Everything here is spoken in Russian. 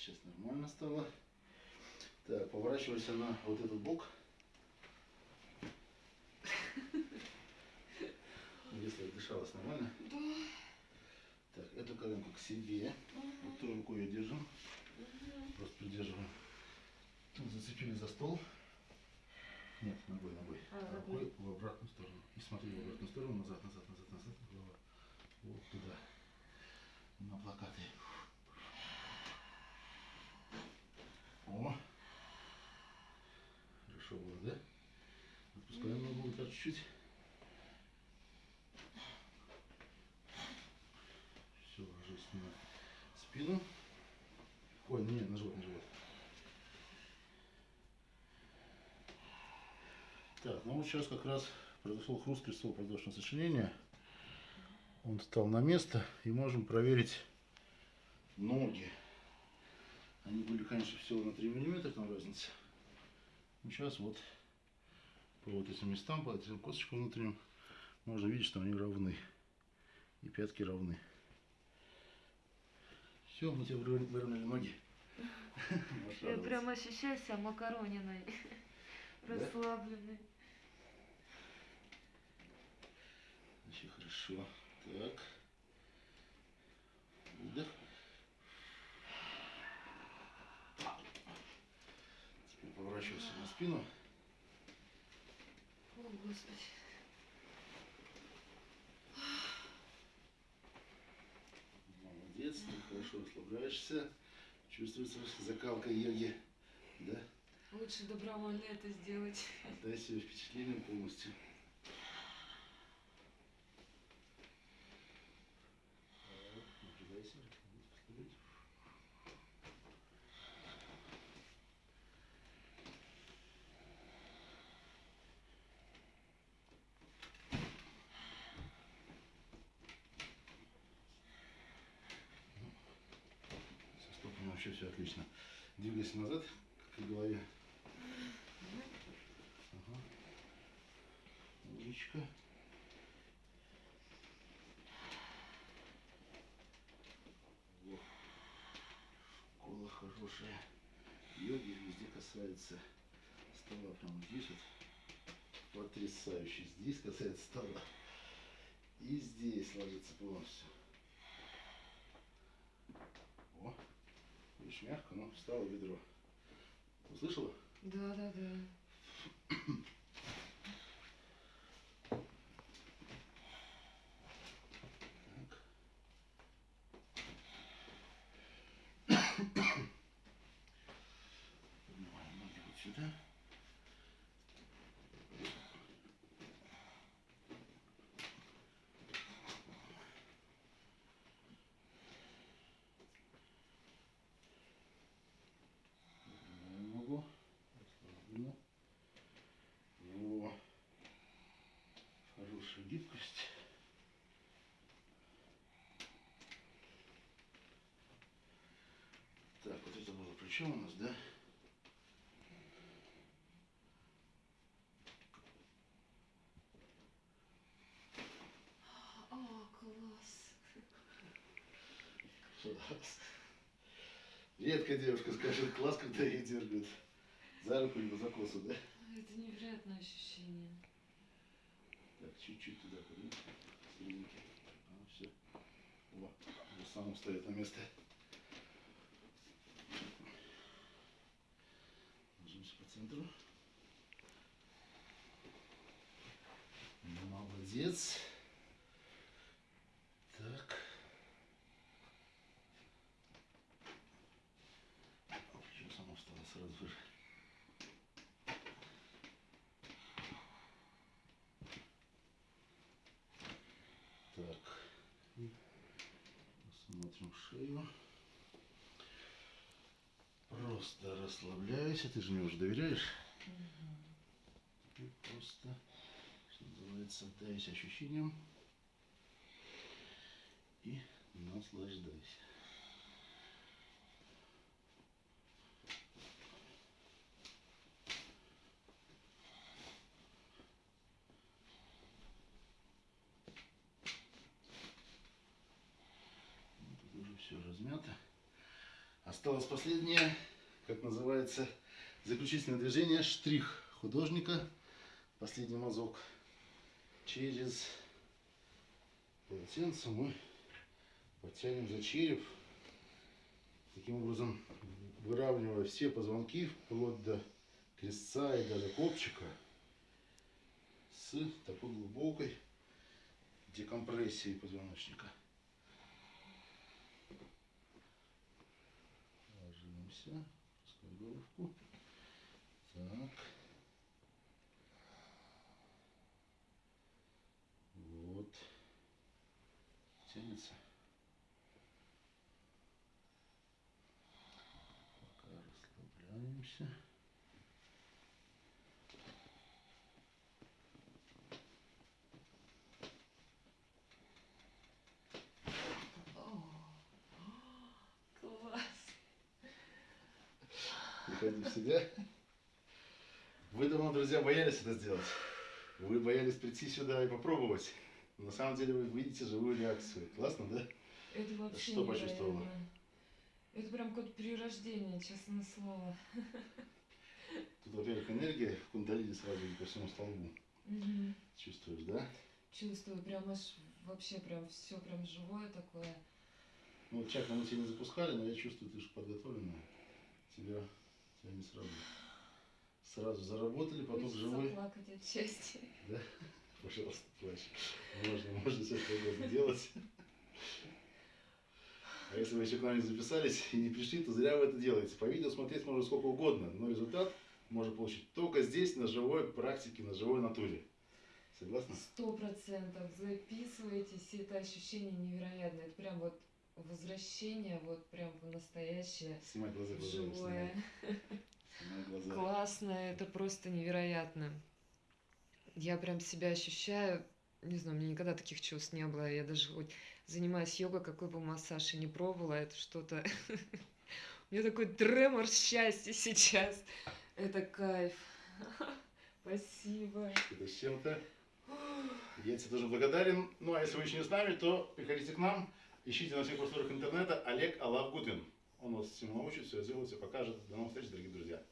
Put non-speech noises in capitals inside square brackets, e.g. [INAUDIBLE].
сейчас нормально стало. Так, поворачивайся на вот этот бок. Если дышалось нормально. Да. Так, эту коленку к себе. Вот той рукой ее держим. Просто придерживаем. Тут зацепили за стол. Нет, ногой, ногой. А, рукой в обратную сторону. И смотри в обратную сторону, назад, назад, назад, назад, голова. Вот туда. На плакаты. О! Хорошо было, да? Отпускаем ногу вот так чуть-чуть. Все, ложись на спину. Ой, нет, на живот, на живот. Так, ну вот сейчас как раз произошел хруст крестового продолжительного сочинения. Он встал на место и можем проверить ноги. Они были, конечно, всего на 3 миллиметра там разница. Ну, сейчас вот по вот этим местам, по этим косточкам внутренним, можно видеть, что они равны. И пятки равны. Все, мы тебе выровня- выровняли ноги. [LAUGHS] Я прям ощущаю себя макарониной. [LAUGHS] Расслабленной. Вообще хорошо. Так. Выдох. Теперь поворачивайся на спину. О, Господи. Молодец, ты хорошо расслабляешься. Чувствуется закалка йоги. Да? Лучше добровольно это сделать. Отдай себе впечатление полностью. Так, напрягайся, расслабляйся. Со стопами вообще все отлично. Двигайся назад к голове. Ага. Во. Кола хорошая. Йоги везде касается стола. Прямо здесь вот. Потрясающе. Здесь касается стола. И здесь ложится полностью. О, мягко, но встало бедро. Услышала? Да, да, да. Так. Поднимаем ноги вот сюда. Поднимаем ногу. Расслабленно. Во. Хорошая гибкость. Так, вот плечо у нас, да? О, класс. Класс. Редко девушка скажет класс, когда ее дергают за руку либо за косу, да? Это невероятное ощущение. Так, чуть-чуть туда поднимем. Серединки. А, все. О, уже сам встает на место. Ложимся по центру. Молодец. Так. Плечо само встало сразу же. Так. Посмотрим шею. Просто расслабляйся. Ты же мне уже доверяешь? Теперь просто, что называется, отдайся ощущениям и наслаждайся. Тут уже все размято. Осталось последнее, как называется, заключительное движение, штрих художника, последний мазок. Через полотенце мы подтянем за череп, таким образом выравнивая все позвонки вплоть до крестца и даже копчика с такой глубокой декомпрессией позвоночника. Ложимся, головку. Так. Вот. Тянется. Пока расслабляемся. О, класс. В себя. Вы давно, друзья, боялись это сделать. Вы боялись прийти сюда и попробовать. Но на самом деле вы видите живую реакцию. Классно, да? Это вообще Что почувствовала? невероятно. Это прям как перерождение, честное слово. Тут, во-первых, энергия кундалини сразу по всему столбу. Мгм. Чувствуешь, да? Чувствую, прям аж вообще прям все прям живое такое. Ну, вот чакры мы тебя не запускали, но я чувствую, ты же подготовленная. Тебя, тебя не сразу. Сразу заработали, потом Хочется живой. плакать от счастья. Да? [LAUGHS] Пожалуйста, плачь. Можно, можно все что угодно делать. А если вы еще к нам не записались и не пришли, то зря вы это делаете. По видео смотреть можно сколько угодно, но результат можно получить только здесь, на живой практике, на живой натуре. Согласны? Сто процентов. Записывайтесь, это ощущение невероятное. Это прям вот возвращение, вот прям в настоящее, Снимай глаза, глаза. живое. [LAUGHS] Снимай, глаза. Классно, это просто невероятно. Я прям себя ощущаю, не знаю, у меня никогда таких чувств не было. Я даже хоть занимаясь йогой, какой бы массаж и не пробовала, это что-то... [LAUGHS] У меня такой тремор счастья сейчас. Это кайф. [LAUGHS] Спасибо. Это с чем-то. Я тебе тоже благодарен. Ну, а если вы еще не с нами, то приходите к нам. Ищите на всех просторах интернета Олег Алавгутин. Он вас всему научит, все сделает, все покажет. До новых встреч, дорогие друзья.